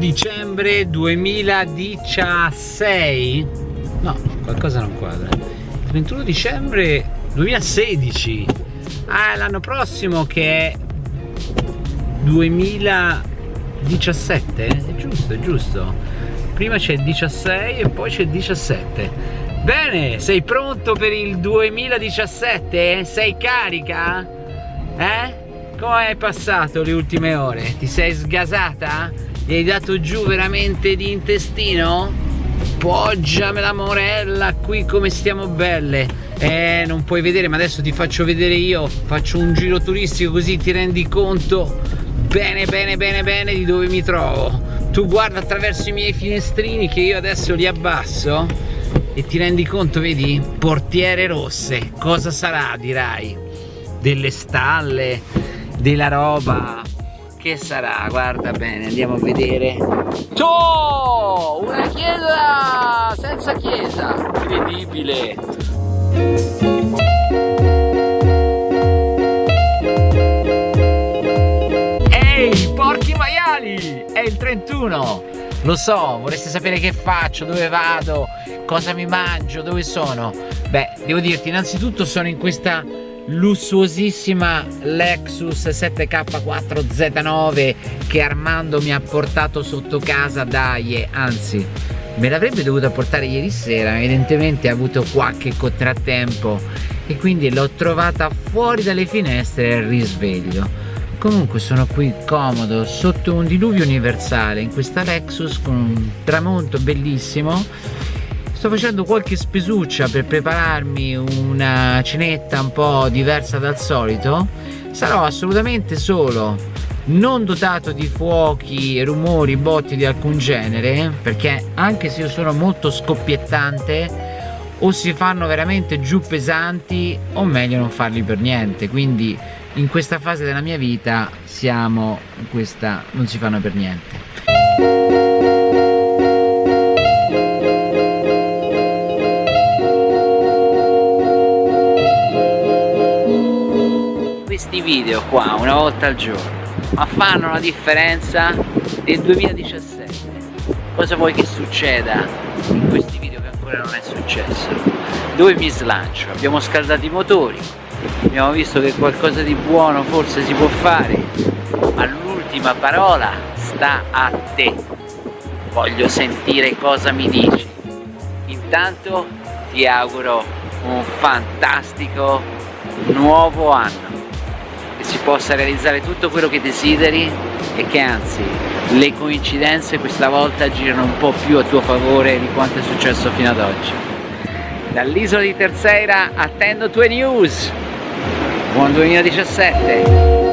31 dicembre 2016 no qualcosa non quadra. 31 dicembre 2016 ah l'anno prossimo che è 2017 è giusto è giusto. Prima c'è il 16 e poi c'è il 17 bene sei pronto per il 2017 sei carica? Eh? Come hai passato le ultime ore? Ti sei sgasata gli hai dato giù veramente di intestino? Poggiame la morella qui come stiamo belle. Eh non puoi vedere ma adesso ti faccio vedere io. Faccio un giro turistico così ti rendi conto bene bene bene bene di dove mi trovo. Tu guarda attraverso i miei finestrini che io adesso li abbasso e ti rendi conto vedi? Portiere rosse cosa sarà dirai? Delle stalle della roba che sarà? Guarda bene andiamo a vedere. Oh, una chiesa senza chiesa. Incredibile. Ehi porchi maiali! È il 31 lo so vorreste sapere che faccio dove vado cosa mi mangio dove sono? Beh devo dirti innanzitutto sono in questa lussuosissima Lexus 7K4 Z9 che Armando mi ha portato sotto casa dai anzi me l'avrebbe dovuta portare ieri sera evidentemente ha avuto qualche contrattempo e quindi l'ho trovata fuori dalle finestre al risveglio. Comunque sono qui comodo sotto un diluvio universale in questa Lexus con un tramonto bellissimo sto facendo qualche spesuccia per prepararmi una cenetta un po' diversa dal solito. Sarò assolutamente solo non dotato di fuochi, rumori, botti di alcun genere perché anche se io sono molto scoppiettante o si fanno veramente giù pesanti o meglio non farli per niente. Quindi in questa fase della mia vita siamo in questa non si fanno per niente video qua una volta al giorno. Ma fanno la differenza del 2017 cosa vuoi che succeda in questi video che ancora non è successo? Dove mi slancio? Abbiamo scaldato i motori abbiamo visto che qualcosa di buono forse si può fare ma l'ultima parola sta a te. Voglio sentire cosa mi dici. Intanto ti auguro un fantastico nuovo anno che si possa realizzare tutto quello che desideri e che anzi le coincidenze questa volta girano un po' più a tuo favore di quanto è successo fino ad oggi. Dall'isola di Terceira attendo tue news. Buon 2017!